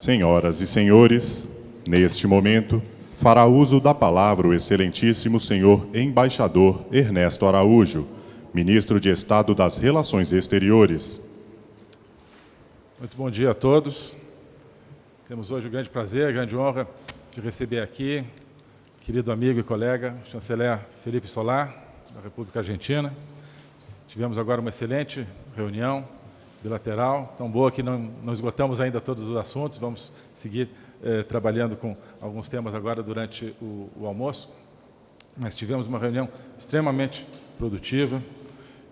Senhoras e senhores, neste momento, fará uso da palavra o excelentíssimo senhor embaixador Ernesto Araújo, ministro de Estado das Relações Exteriores. Muito bom dia a todos. Temos hoje o grande prazer, a grande honra de receber aqui querido amigo e colega, chanceler Felipe Solar, da República Argentina. Tivemos agora uma excelente reunião bilateral, tão boa que não, não esgotamos ainda todos os assuntos, vamos seguir eh, trabalhando com alguns temas agora durante o, o, almoço, mas tivemos uma reunião extremamente produtiva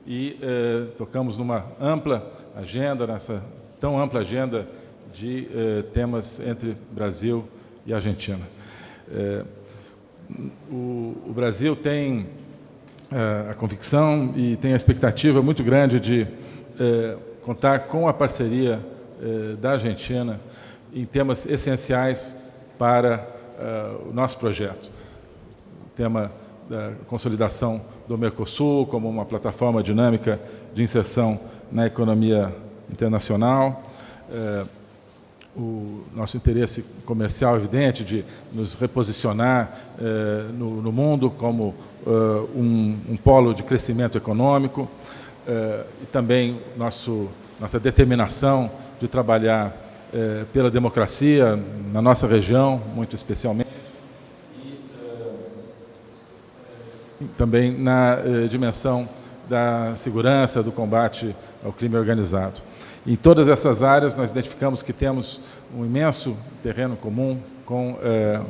e eh, tocamos numa ampla agenda, nessa tão ampla agenda de eh, temas entre Brasil e Argentina. O, o, Brasil tem a convicção e tem a expectativa muito grande de contar com a parceria eh, da Argentina em temas essenciais para uh, o nosso projeto. O tema da consolidação do Mercosul como uma plataforma dinâmica de inserção na economia internacional, uh, o nosso interesse comercial evidente de nos reposicionar uh, no, no, mundo como um, um, polo de crescimento econômico, eh, e também nosso, nossa determinação de trabalhar eh, pela democracia na nossa região, muito especialmente, e eh, também na dimensão da segurança, do combate ao crime organizado. Em todas essas áreas, nós identificamos que temos um imenso terreno comum com,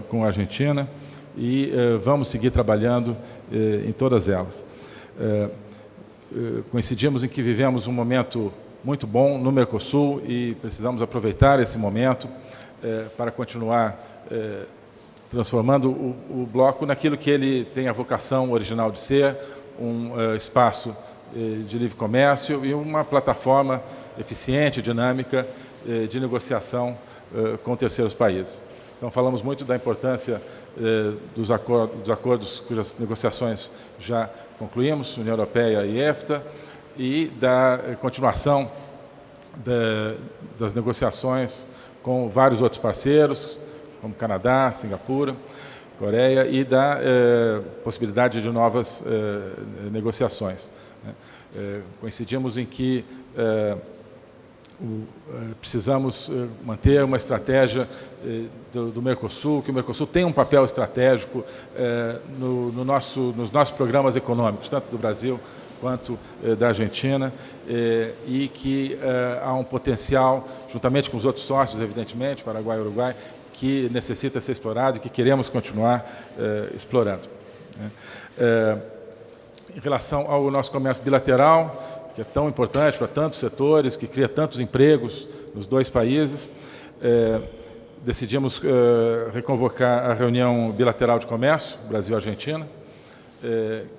com a Argentina e vamos seguir trabalhando em todas elas. Eh, coincidimos em que vivemos um momento muito bom no Mercosul e precisamos aproveitar esse momento eh, para continuar eh, transformando o, o, bloco naquilo que ele tem a vocação original de ser, um espaço de livre comércio e uma plataforma eficiente, dinâmica de negociação com terceiros países. Então, falamos muito da importância dos acordos, dos acordos cujas negociações já concluímos, União Europeia e EFTA, e da eh, continuação das negociações com vários outros parceiros, como Canadá, Singapura, Coreia, e da eh, possibilidade de novas eh, negociações. Né? Eh, coincidimos em que eh, precisamos manter uma estratégia do, do, Mercosul, que o Mercosul tem um papel estratégico no nosso, nos nossos programas econômicos, tanto do Brasil quanto da Argentina, e que há um potencial, juntamente com os outros sócios, evidentemente, Paraguai e Uruguai, que necessita ser explorado e que queremos continuar explorando. Né? em relação ao nosso comércio bilateral, que é tão importante para tantos setores, que cria tantos empregos nos dois países. É, decidimos é, reconvocar a reunião bilateral de comércio, Brasil-Argentina,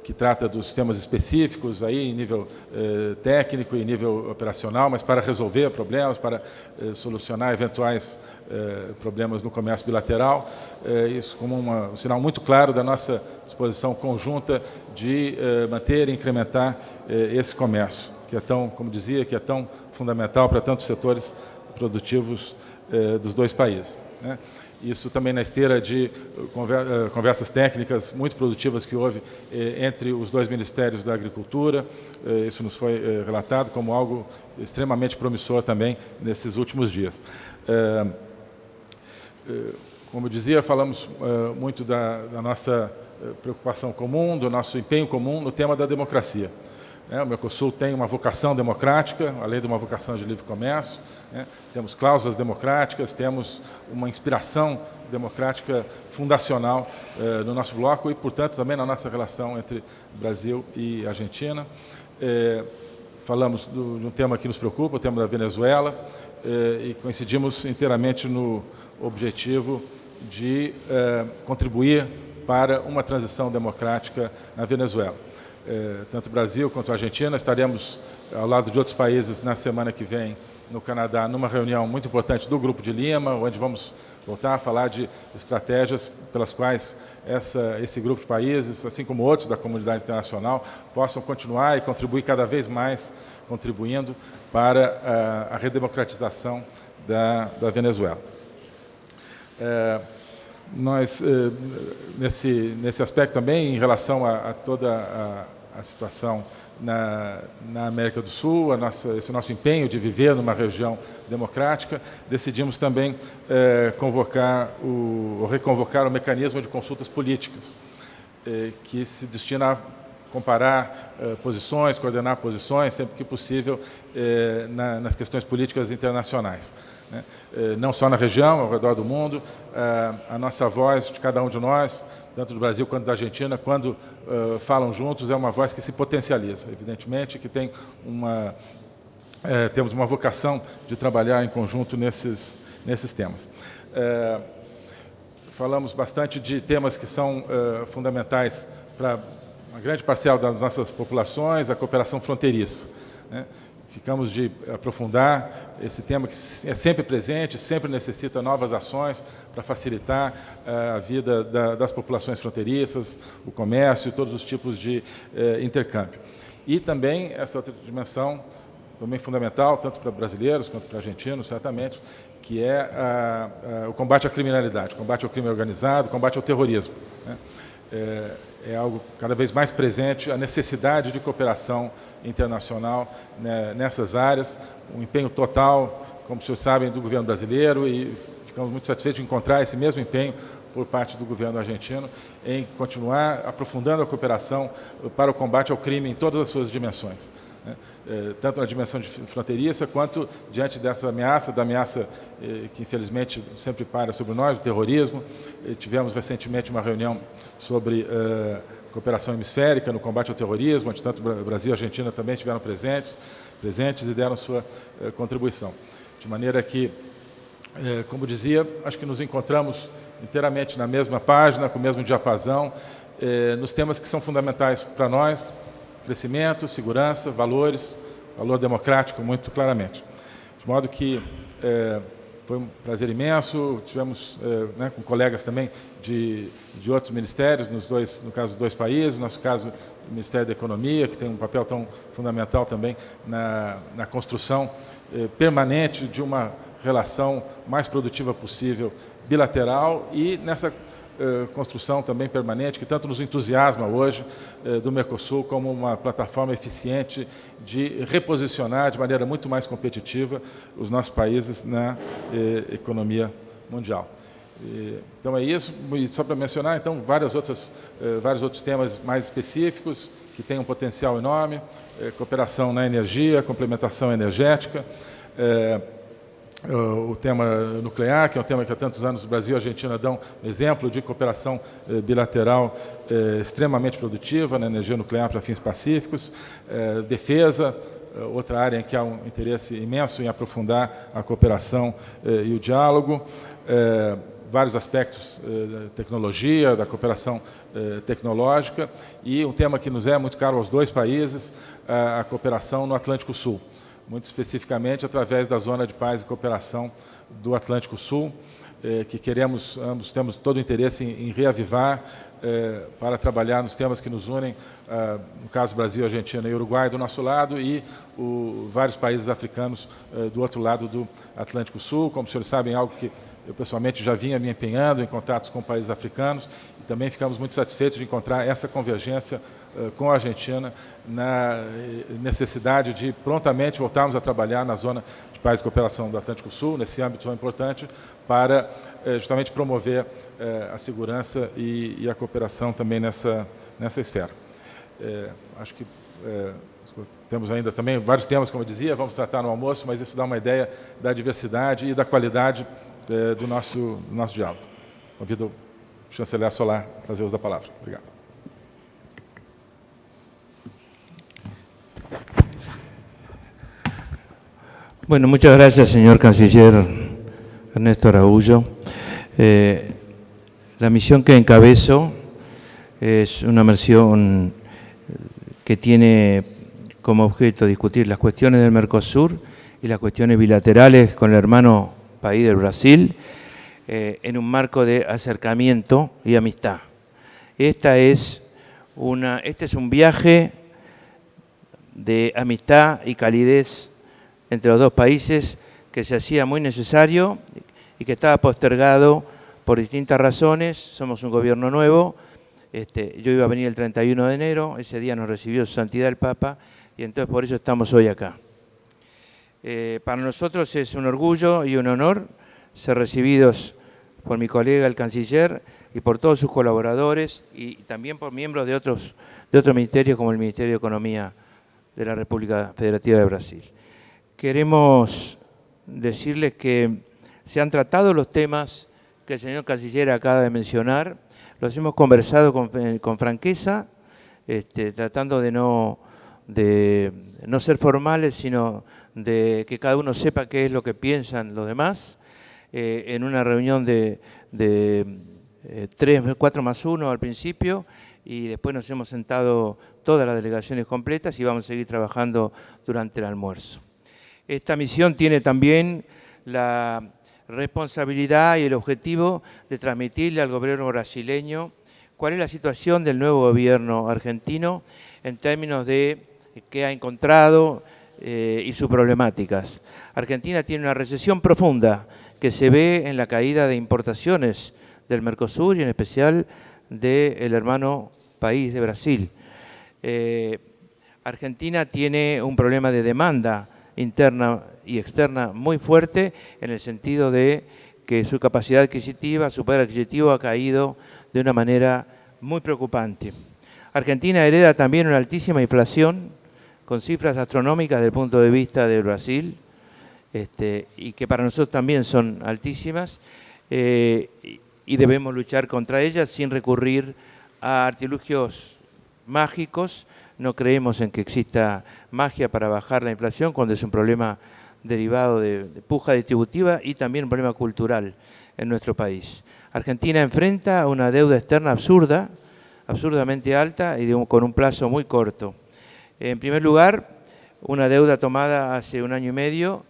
que trata dos temas específicos aí em nível é, técnico e nível operacional, mas para resolver problemas, para é, solucionar eventuais problemas no comércio bilateral. isso como um sinal muito claro da nossa disposição conjunta de manter e incrementar esse comércio, que é tão, como dizia, que é tão fundamental para tantos setores produtivos dos dois países. Né? Isso também na esteira de conversas técnicas muito produtivas que houve entre os dois ministérios da Agricultura. Isso nos foi relatado como algo extremamente promissor também nesses últimos dias. Como eu dizia, falamos muito da, da nossa preocupação comum, do nosso empenho comum no tema da democracia. O Mercosul tem uma vocação democrática, além de uma vocação de livre comércio, né? Temos cláusulas democráticas, temos uma inspiração democrática fundacional eh, no nosso bloco e, portanto, também na nossa relação entre Brasil e Argentina. Eh, falamos do, de um tema que nos preocupa, o tema da Venezuela, eh, e coincidimos inteiramente no objetivo de eh, contribuir para uma transição democrática na Venezuela. Eh, tanto Brasil quanto Argentina estaremos ao lado de outros países na semana que vem no Canadá, numa reunião muito importante do Grupo de Lima, onde vamos voltar a falar de estratégias pelas quais essa, esse grupo de países, assim como outros da comunidade internacional, possam continuar e contribuir cada vez mais, contribuindo para a, a redemocratização da, da Venezuela. É, nós, é, nesse, nesse aspecto também, em relação a, a toda a, a situação na, na, América do Sul, nossa, esse nosso empenho de viver numa região democrática, decidimos também é, convocar o, ou reconvocar o mecanismo de consultas políticas, é, que se destina a comparar é, posições, coordenar posições, sempre que possível, na, nas questões políticas internacionais. Né? Não só na região, ao redor do mundo, a nossa voz de cada um de nós, tanto do Brasil quanto da Argentina, quando uh, falam juntos, é uma voz que se potencializa. Evidentemente que tem uma, é, temos uma vocação de trabalhar em conjunto nesses, nesses temas. É, falamos bastante de temas que são fundamentais para uma grande parcela das nossas populações, a cooperação fronteiriça. Né? Ficamos de aprofundar esse tema que é sempre presente, sempre necessita novas ações para facilitar uh, a vida da, das populações fronteiriças, o comércio todos os tipos de uh, intercâmbio. E também essa outra dimensão, também fundamental, tanto para brasileiros quanto para argentinos, certamente, que é o combate à criminalidade, combate ao crime organizado, combate ao terrorismo. Né? É, é algo cada vez mais presente, a necessidade de cooperação internacional né, nessas áreas, um empenho total, como vocês sabem, do governo brasileiro e ficamos muito satisfeitos de encontrar esse mesmo empenho por parte do governo argentino em continuar aprofundando a cooperação para o combate ao crime em todas as suas dimensões. Né? É, tanto na dimensão fronteiriça, quanto diante dessa ameaça, da ameaça eh, que infelizmente sempre para sobre nós, o terrorismo. tivemos recentemente uma reunião sobre cooperação hemisférica no combate ao terrorismo, onde tanto Brasil e Argentina também estiveram presentes, presentes e deram sua contribuição. De maneira que, como dizia, acho que nos encontramos inteiramente na mesma página, com o mesmo diapasão, nos temas que são fundamentais para nós, crescimento, segurança, valores, valor democrático, muito claramente. De modo que foi um prazer imenso. Tivemos eh, né, com colegas também de, de outros ministérios, nos dois, no caso dos dois países, no nosso caso o Ministério da Economia, que tem um papel tão fundamental também na, na construção eh, permanente de uma relação mais produtiva possível bilateral e nessa construção também permanente, que tanto nos entusiasma hoje, eh, do Mercosul como uma plataforma eficiente de reposicionar de maneira muito mais competitiva os nossos países na eh, economia mundial. Então é isso, e só para mencionar, então, várias outras, vários outros temas mais específicos, que têm um potencial enorme, cooperação na energia, complementação energética, o tema nuclear, que é um tema que há tantos anos o Brasil e a Argentina dão exemplo de cooperação eh, bilateral eh, extremamente produtiva na energia nuclear para fins pacíficos, eh, defesa, outra área em que há um interesse imenso em aprofundar a cooperação e o diálogo, vários aspectos da tecnologia, da cooperação tecnológica, e um tema que nos é muito caro aos dois países, a cooperação no Atlântico Sul muito especificamente através da Zona de Paz e Cooperação do Atlântico Sul, eh, que queremos, ambos temos todo o interesse em, em reavivar eh, para trabalhar nos temas que nos unem, ah, no caso Brasil, Argentina e Uruguai do nosso lado e o, vários países africanos eh, do outro lado do Atlântico Sul. Como os senhores sabem, algo que eu pessoalmente já vinha me empenhando em contatos com países africanos e também ficamos muito satisfeitos de encontrar essa convergência com a Argentina na eh, necessidade de prontamente voltarmos a trabalhar na zona de paz e cooperação do Atlântico Sul, nesse âmbito tão importante, para uh, justamente promover a segurança e, a cooperação também nessa, nessa esfera. acho que temos ainda também vários temas, como eu dizia, vamos tratar no almoço, mas isso dá uma ideia da diversidade e da qualidade do, nosso, do nosso diálogo. Convido o chanceler Solar a trazer uso da palavra. Obrigado. Bueno, muchas gracias, señor canciller Ernesto Araújo. Eh, la misión que encabezo es una misión que tiene como objeto discutir las cuestiones del Mercosur y las cuestiones bilaterales con el hermano país del Brasil, eh, en un marco de acercamiento y amistad. Esta es una, este es un viaje de amistad y calidez entre los dos países que se hacía muy necesario y que estaba postergado por distintas razones, somos un gobierno nuevo, este, yo iba a venir el 31 de enero, ese día nos recibió su santidad el Papa y entonces por eso estamos hoy acá. Eh, para nosotros es un orgullo y un honor ser recibidos por mi colega el canciller y por todos sus colaboradores y también por miembros de otros, de otros ministerios como el Ministerio de Economía de la República Federativa de Brasil. Queremos decirles que se han tratado los temas que el señor canciller acaba de mencionar, los hemos conversado con, con franqueza, este, tratando de no, ser formales, sino de que cada uno sepa qué es lo que piensan los demás, eh, en una reunión de, de 3, eh, 4 más 1 al principio, y después nos hemos sentado todas las delegaciones completas y vamos a seguir trabajando durante el almuerzo. Esta misión tiene también la responsabilidad y el objetivo de transmitirle al gobierno brasileño cuál es la situación del nuevo gobierno argentino en términos de qué ha encontrado eh, y sus problemáticas. Argentina tiene una recesión profunda que se ve en la caída de importaciones del Mercosur y en especial del hermano país de Brasil. Eh, Argentina tiene un problema de demanda interna y externa muy fuerte en el sentido de que su capacidad adquisitiva, su poder adquisitivo ha caído de una manera muy preocupante. Argentina hereda también una altísima inflación con cifras astronómicas desde el punto de vista de Brasil este, y que para nosotros también son altísimas eh, y debemos luchar contra ellas sin recurrir a artilugios mágicos no creemos en que exista magia para bajar la inflación cuando es un problema derivado de, puja distributiva y también un problema cultural en nuestro país. Argentina enfrenta una deuda externa absurda, absurdamente alta y con un plazo muy corto. En primer lugar, una deuda tomada hace un año y medio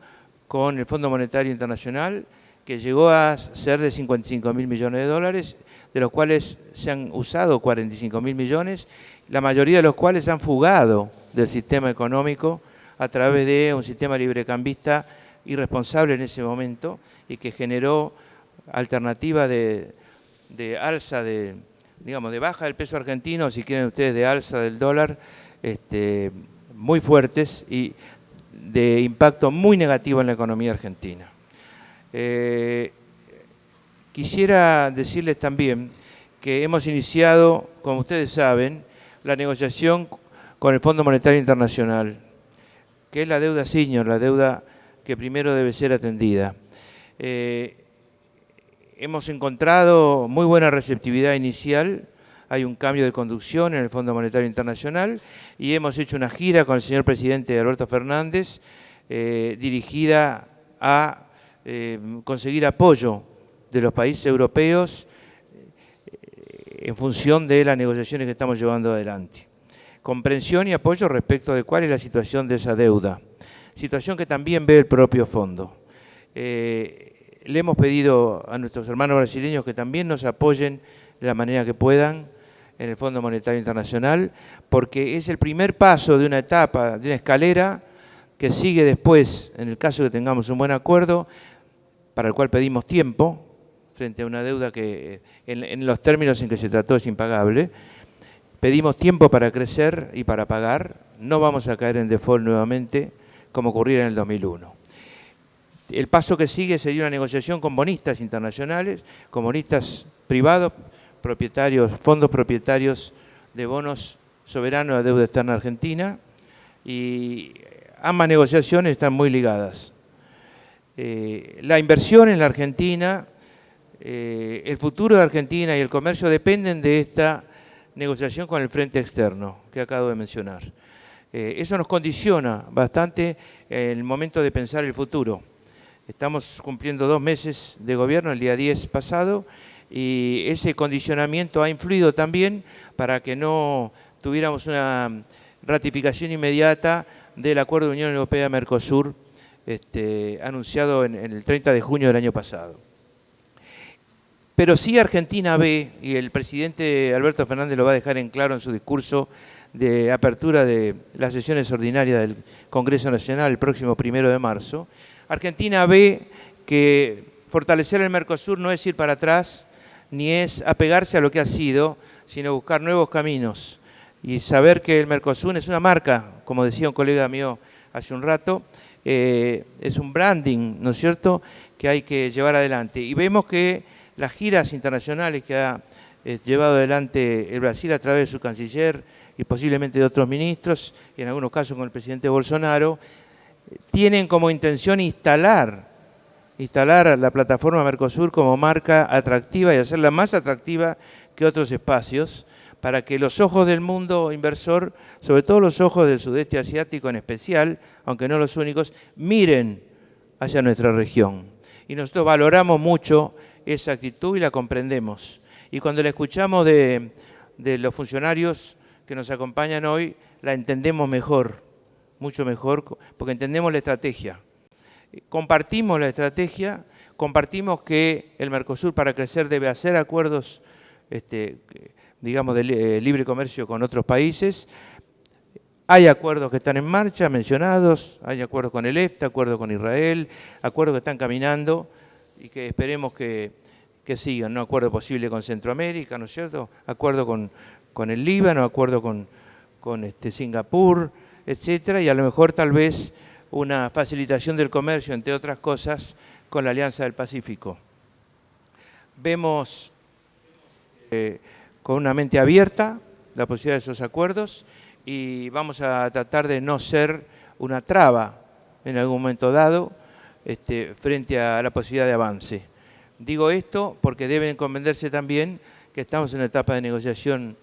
con el Fondo Monetario Internacional que llegó a ser de 55 mil millones de dólares, de los cuales se han usado 45 mil millones la mayoría de los cuales han fugado del sistema económico a través de un sistema librecambista irresponsable en ese momento y que generó alternativa de, alza de, digamos, de baja del peso argentino, si quieren ustedes, de alza del dólar, este, muy fuertes y de impacto muy negativo en la economía argentina. Eh, quisiera decirles también que hemos iniciado, como ustedes saben, la negociación con el Fondo Monetario Internacional, que es la deuda senior, la deuda que primero debe ser atendida. Eh, hemos encontrado muy buena receptividad inicial, hay un cambio de conducción en el Fondo Monetario Internacional y hemos hecho una gira con el señor presidente Alberto Fernández eh, dirigida a eh, conseguir apoyo de los países europeos en función de las negociaciones que estamos llevando adelante. Comprensión y apoyo respecto de cuál es la situación de esa deuda, situación que también ve el propio fondo. Eh, le hemos pedido a nuestros hermanos brasileños que también nos apoyen de la manera que puedan en el Fondo Monetario Internacional, porque es el primer paso de una etapa, de una escalera que sigue después, en el caso que tengamos un buen acuerdo, para el cual pedimos tiempo, frente a una deuda que en, los términos en que se trató es impagable. Pedimos tiempo para crecer y para pagar. No vamos a caer en default nuevamente como ocurriera en el 2001. El paso que sigue sería una negociación con bonistas internacionales, con bonistas privados, propietarios, fondos propietarios de bonos soberanos de deuda externa argentina y ambas negociaciones están muy ligadas. Eh, la inversión en la Argentina eh, el futuro de Argentina y el comercio dependen de esta negociación con el frente externo que acabo de mencionar. Eh, eso nos condiciona bastante el momento de pensar el futuro. Estamos cumpliendo dos meses de gobierno, el día 10 pasado, y ese condicionamiento ha influido también para que no tuviéramos una ratificación inmediata del Acuerdo de Unión Europea-Mercosur este, anunciado en el 30 de junio del año pasado. Pero sí Argentina ve, y el presidente Alberto Fernández lo va a dejar en claro en su discurso de apertura de las sesiones ordinarias del Congreso Nacional el próximo primero de marzo, Argentina ve que fortalecer el Mercosur no es ir para atrás, ni es apegarse a lo que ha sido, sino buscar nuevos caminos y saber que el Mercosur es una marca, como decía un colega mío hace un rato, eh, es un branding, ¿no es cierto?, que hay que llevar adelante. Y vemos que las giras internacionales que ha eh, llevado adelante el Brasil a través de su canciller y posiblemente de otros ministros, y en algunos casos con el presidente Bolsonaro, tienen como intención instalar, instalar la plataforma Mercosur como marca atractiva y hacerla más atractiva que otros espacios, para que los ojos del mundo inversor, sobre todo los ojos del sudeste asiático en especial, aunque no los únicos, miren hacia nuestra región. Y nosotros valoramos mucho esa actitud y la comprendemos. Y cuando la escuchamos de, los funcionarios que nos acompañan hoy, la entendemos mejor, mucho mejor, porque entendemos la estrategia. Compartimos la estrategia, compartimos que el Mercosur para crecer debe hacer acuerdos este, digamos, de eh, libre comercio con otros países. Hay acuerdos que están en marcha, mencionados, hay acuerdos con el EFTA, acuerdos con Israel, acuerdos que están caminando y que esperemos que, sigan, ¿no? Acuerdo posible con Centroamérica, ¿no es cierto? Acuerdo con, con el Líbano, acuerdo con, con este, Singapur, etcétera, y a lo mejor tal vez una facilitación del comercio, entre otras cosas, con la Alianza del Pacífico. Vemos eh, con una mente abierta la posibilidad de esos acuerdos y vamos a tratar de no ser una traba en algún momento dado este, frente a la posibilidad de avance. Digo esto porque deben comprenderse también que estamos en una etapa de negociación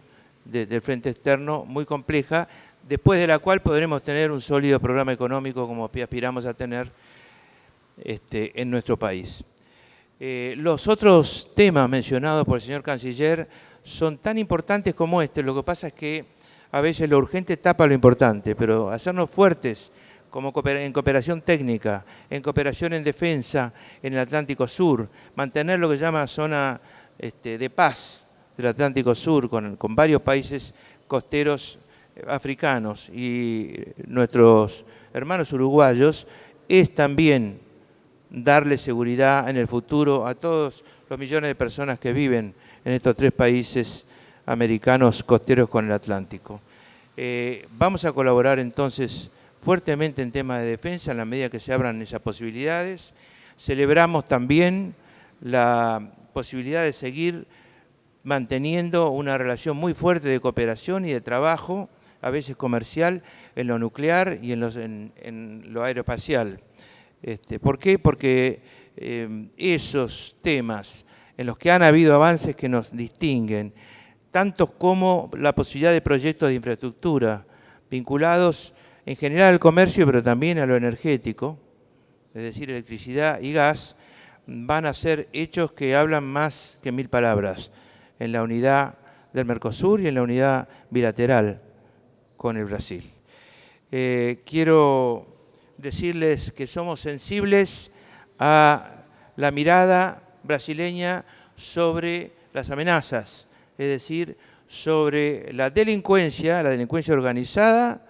del frente externo muy compleja, después de la cual podremos tener un sólido programa económico como aspiramos a tener este, en nuestro país. Eh, los otros temas mencionados por el señor canciller son tan importantes como este. Lo que pasa es que a veces lo urgente tapa lo importante, pero hacernos fuertes como en cooperación técnica, en cooperación en defensa en el Atlántico Sur, mantener lo que llama zona este, de paz del Atlántico Sur con, con varios países costeros eh, africanos y nuestros hermanos uruguayos, es también darle seguridad en el futuro a todos los millones de personas que viven en estos tres países americanos costeros con el Atlántico. Eh, vamos a colaborar entonces fuertemente en temas de defensa en la medida que se abran esas posibilidades. Celebramos también la posibilidad de seguir manteniendo una relación muy fuerte de cooperación y de trabajo, a veces comercial, en lo nuclear y en, lo aeroespacial. Este, ¿Por qué? Porque eh, esos temas en los que han habido avances que nos distinguen, tantos como la posibilidad de proyectos de infraestructura vinculados en general al comercio, pero también a lo energético, es decir, electricidad y gas, van a ser hechos que hablan más que mil palabras en la unidad del Mercosur y en la unidad bilateral con el Brasil. Eh, quiero decirles que somos sensibles a la mirada brasileña sobre las amenazas, es decir, sobre la delincuencia, la delincuencia organizada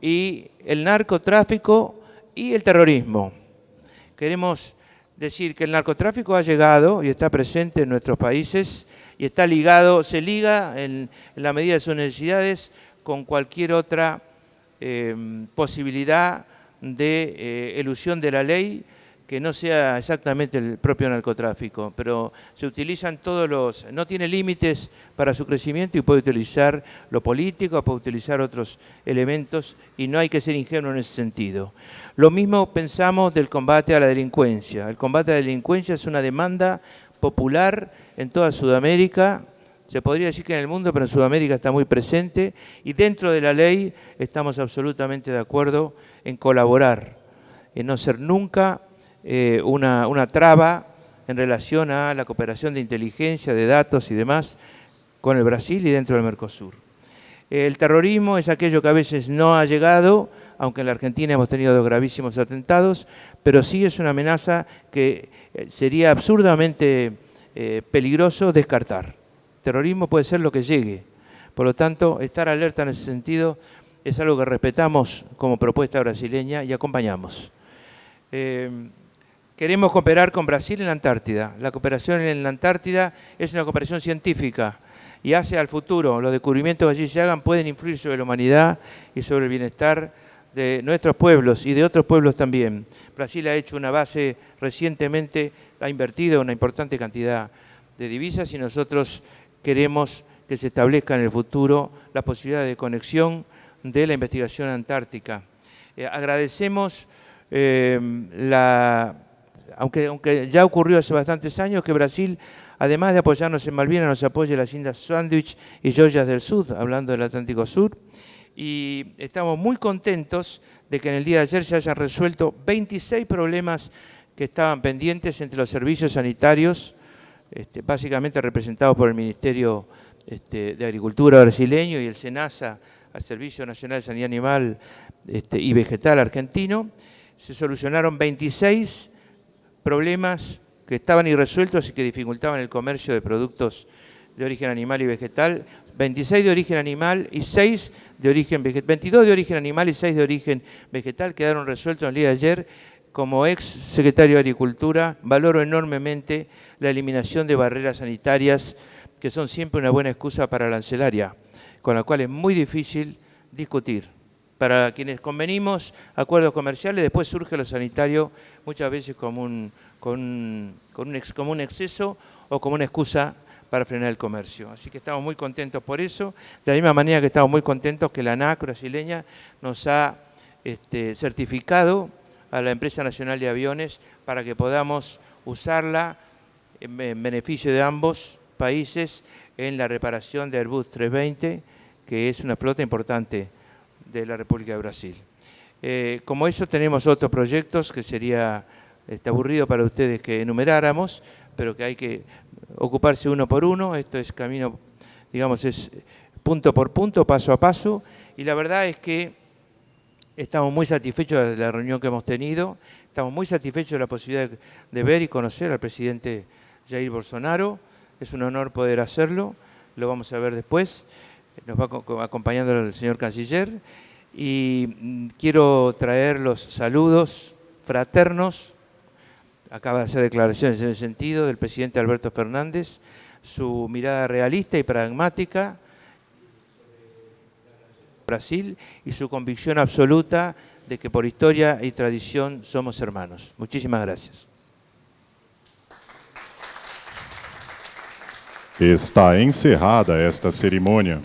y el narcotráfico y el terrorismo. Queremos decir que el narcotráfico ha llegado y está presente en nuestros países y está ligado, se liga en, la medida de sus necesidades con cualquier otra eh, posibilidad de eh, elusión de la ley que no sea exactamente el propio narcotráfico, pero se utilizan todos los, no tiene límites para su crecimiento y puede utilizar lo político, puede utilizar otros elementos y no hay que ser ingenuo en ese sentido. Lo mismo pensamos del combate a la delincuencia. El combate a la delincuencia es una demanda popular en toda Sudamérica, se podría decir que en el mundo, pero en Sudamérica está muy presente y dentro de la ley estamos absolutamente de acuerdo en colaborar, en no ser nunca eh, una, una traba en relación a la cooperación de inteligencia, de datos y demás con el Brasil y dentro del Mercosur. El terrorismo es aquello que a veces no ha llegado, aunque en la Argentina hemos tenido dos gravísimos atentados, pero sí es una amenaza que eh, sería absurdamente eh, peligroso descartar. Terrorismo puede ser lo que llegue. Por lo tanto, estar alerta en ese sentido es algo que respetamos como propuesta brasileña y acompañamos. Queremos cooperar con Brasil en la Antártida. La cooperación en la Antártida es una cooperación científica y hace al futuro. Los descubrimientos que allí se hagan pueden influir sobre la humanidad y sobre el bienestar de nuestros pueblos y de otros pueblos también. Brasil ha hecho una base recientemente, ha invertido una importante cantidad de divisas y nosotros queremos que se establezca en el futuro la posibilidad de conexión de la investigación antártica. Eh, agradecemos eh, la, aunque, aunque ya ocurrió hace bastantes años que Brasil además de apoyarnos en Malvinas, nos apoya las Islas Sandwich y Georgias del Sur, hablando del Atlántico Sur. Y estamos muy contentos de que en el día de ayer se hayan resuelto 26 problemas que estaban pendientes entre los servicios sanitarios, este, básicamente representados por el Ministerio este, de Agricultura brasileño y el SENASA, al Servicio Nacional de Sanidad Animal este, y Vegetal argentino. Se solucionaron 26 problemas que estaban irresueltos y que dificultaban el comercio de productos de origen animal y vegetal, 26 de origen animal y 6 de origen vegetal, 22 de origen animal y 6 de origen vegetal quedaron resueltos el día de ayer. Como ex secretario de Agricultura, valoro enormemente la eliminación de barreras sanitarias, que son siempre una buena excusa para la ancelaria, con la cual es muy difícil discutir. Para quienes convenimos acuerdos comerciales, después surge lo sanitario muchas veces como un, con, un, ex, como un exceso o como una excusa para frenar el comercio. Así que estamos muy contentos por eso, de la misma manera que estamos muy contentos que la ANAC brasileña nos ha este, certificado a la empresa nacional de aviones para que podamos usarla en, beneficio de ambos países en la reparación de Airbus 320, que es una flota importante de la República de Brasil. Eh, como eso tenemos otros proyectos que sería Está aburrido para ustedes que enumeráramos, pero que hay que ocuparse uno por uno. Esto es camino, digamos, es punto por punto, paso a paso. Y la verdad es que estamos muy satisfechos de la reunión que hemos tenido. Estamos muy satisfechos de la posibilidad de ver y conocer al presidente Jair Bolsonaro. Es un honor poder hacerlo. Lo vamos a ver después. Nos va acompañando el señor canciller. Y mm, quiero traer los saludos fraternos acaba de hacer declaraciones en el sentido del presidente Alberto Fernández, su mirada realista y pragmática Brasil y su convicción absoluta de que por historia y tradición somos hermanos. Muchísimas gracias. Está encerrada esta cerimônia.